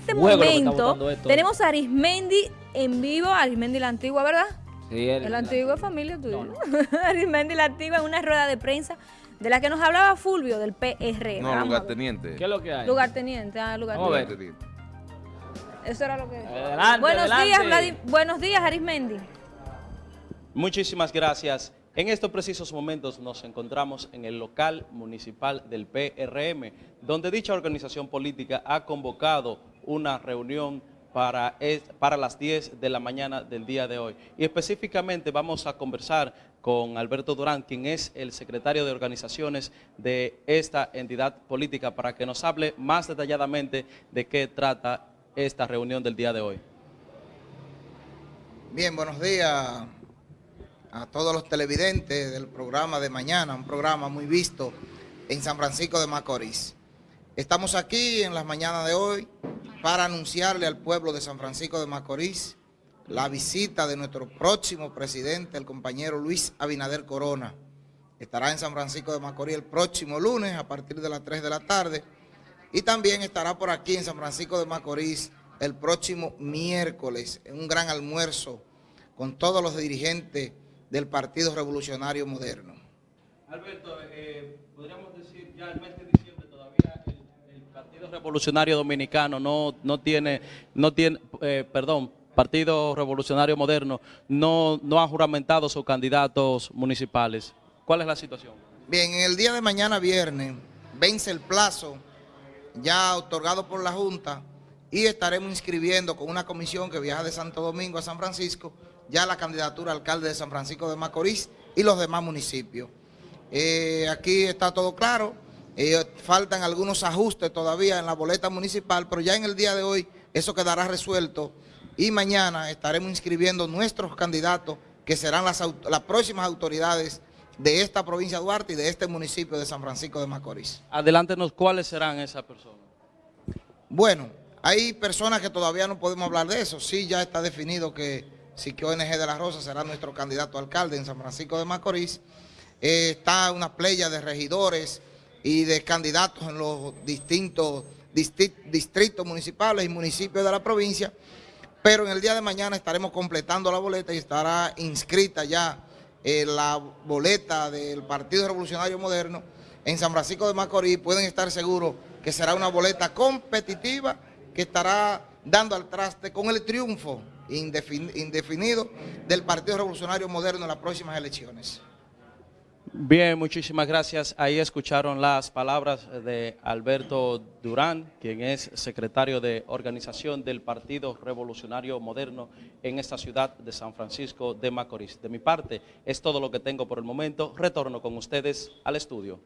este momento tenemos a Arismendi en vivo, Arismendi la antigua, ¿verdad? Sí, él- La antigua familia tuya. No, no. Arismendi la antigua en una rueda de prensa de la que nos hablaba Fulvio del PR. No, Vamos lugarteniente. ¿Qué es lo que hay? Lugarteniente, ah, Vamos a ver. lugarteniente. Eso era lo que... Adelante, buenos adelante. días, Vladi- Buenos días, Arismendi. Muchísimas gracias. En estos precisos momentos nos encontramos en el local municipal del PRM, donde dicha organización política ha convocado una reunión para, para las 10 de la mañana del día de hoy. Y específicamente vamos a conversar con Alberto Durán, quien es el secretario de organizaciones de esta entidad política, para que nos hable más detalladamente de qué trata esta reunión del día de hoy. Bien, buenos días a todos los televidentes del programa de mañana, un programa muy visto en San Francisco de Macorís. Estamos aquí en las mañanas de hoy para anunciarle al pueblo de San Francisco de Macorís la visita de nuestro próximo presidente, el compañero Luis Abinader Corona. Estará en San Francisco de Macorís el próximo lunes a partir de las 3 de la tarde y también estará por aquí en San Francisco de Macorís el próximo miércoles en un gran almuerzo con todos los dirigentes del Partido Revolucionario Moderno. Eh, diciembre todavía el, el Partido Revolucionario Dominicano no, no tiene, no tiene eh, perdón, Partido Revolucionario Moderno no, no ha juramentado sus candidatos municipales. ¿Cuál es la situación? Bien, en el día de mañana viernes vence el plazo ya otorgado por la Junta y estaremos inscribiendo con una comisión que viaja de Santo Domingo a San Francisco ya la candidatura alcalde de San Francisco de Macorís y los demás municipios. Eh, aquí está todo claro, faltan algunos ajustes todavía en la boleta municipal, pero ya en el día de hoy eso quedará resuelto y mañana estaremos inscribiendo nuestros candidatos que serán las, próximas autoridades de esta provincia de Duarte y de este municipio de San Francisco de Macorís. Adelántenos cuáles serán esas personas. Bueno, hay personas que todavía no podemos hablar de eso. Sí, ya está definido que Siquio ONG de la Rosa será nuestro candidato alcalde en San Francisco de Macorís. Eh, está una playa de regidores y de candidatos en los distintos disti- distritos municipales y municipios de la provincia. Pero en el día de mañana estaremos completando la boleta y estará inscrita ya eh, la boleta del Partido Revolucionario Moderno en San Francisco de Macorís. Pueden estar seguros que será una boleta competitiva que estará dando al traste con el triunfo indefin- indefinido del Partido Revolucionario Moderno en las próximas elecciones. Bien, muchísimas gracias. Ahí escucharon las palabras de Alberto Durán, quien es secretario de organización del Partido Revolucionario Moderno en esta ciudad de San Francisco de Macorís. De mi parte, es todo lo que tengo por el momento. Retorno con ustedes al estudio.